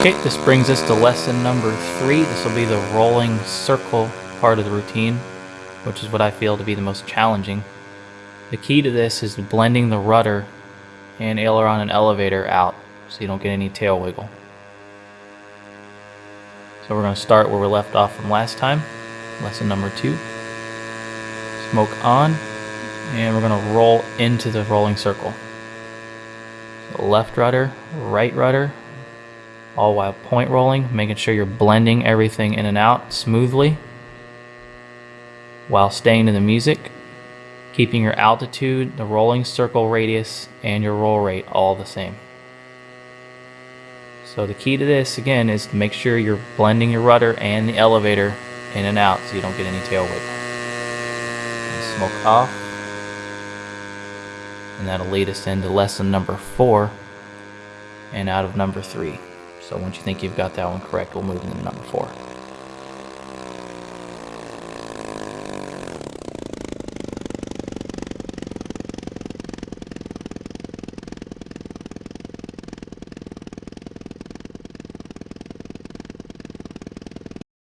Okay, this brings us to lesson number three. This will be the rolling circle part of the routine, which is what I feel to be the most challenging. The key to this is blending the rudder and aileron and elevator out so you don't get any tail wiggle. So we're going to start where we left off from last time, lesson number two. Smoke on, and we're going to roll into the rolling circle. So left rudder, right rudder, all while point rolling, making sure you're blending everything in and out smoothly while staying in the music, keeping your altitude, the rolling circle radius, and your roll rate all the same. So the key to this again is to make sure you're blending your rudder and the elevator in and out so you don't get any tail wiggle. And smoke off. And that'll lead us into lesson number four and out of number three. So once you think you've got that one correct, we'll move into number four.